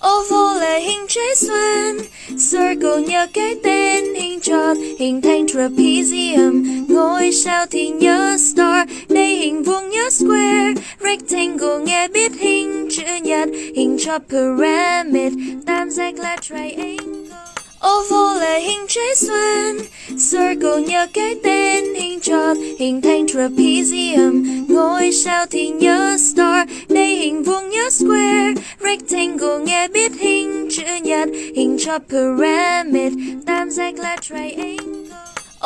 Oval là hình trái xoan Circle nhớ cái tên hình tròn, Hình thành trapezium. Ngôi sao thì nhớ star, Đây hình vuông nhớ square. Rectangle nghe biết hình chữ nhật, Hình tròn pyramid. Tam giác là triangle. Oval là hình trái xoan Circle nhớ cái tên hình tròn, Hình thành trapezium. Ngôi sao thì nhớ star, Đây hình vuông nhớ square. Rectangle nghe biết hình chữ nhật, Hình cho pyramid, Tam giác là triangle.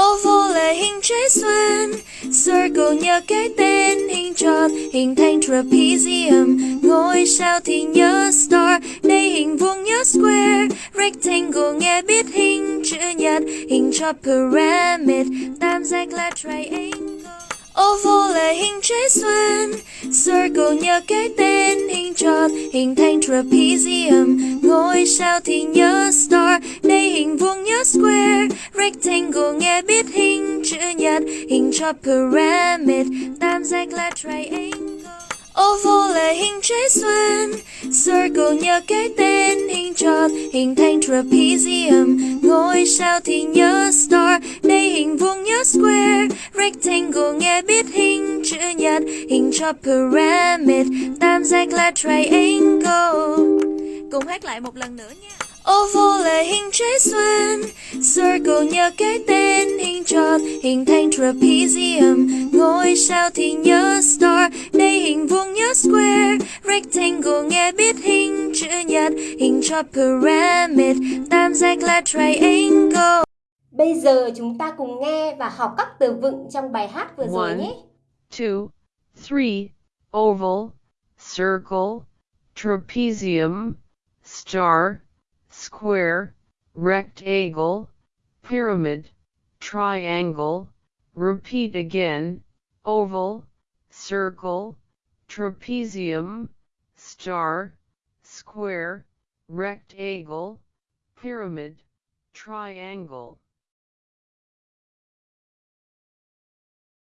Oval là hình trái xoan Circle nhớ cái tên hình tròn, Hình thành trapezium. Ngôi sao thì nhớ star, Đây hình vuông nhớ square. Rectangle nghe biết hình chữ nhật, Hình cho pyramid, Tam giác là triangle. Oval là hình trái xoan Circle nhớ cái tên hình tròn, Hình thành trapezium. Ngôi sao thì nhớ star, Đây hình vuông nhớ square. Rectangle nghe biết hình chữ nhật, Hình tròn pyramid. Tam giác là triangle. Oval là hình trái xoan Circle nhớ cái tên hình tròn, Hình thành trapezium. Ngôi sao thì nhớ star, Đây hình vuông nhớ square. Rectangle nghe biết hình chữ nhật Hình tròn pyramid Tam giác là triangle. Cùng hát lại một lần nữa nha. Oval là hình trái xoan Circle nhờ cái tên hình tròn Hình thành trapezium. Ngôi sao thì nhớ star Đây hình vuông nhớ square. Rectangle nghe biết hình chữ nhật Hình tròn pyramid Tam giác là triangle. Bây giờ chúng ta cùng nghe và học các từ vựng trong bài hát vừa rồi nhé. Two, three, oval, circle, trapezium, star, square, rectangle, pyramid, triangle, repeat again, oval, circle, trapezium, star, square, rectangle, pyramid, triangle.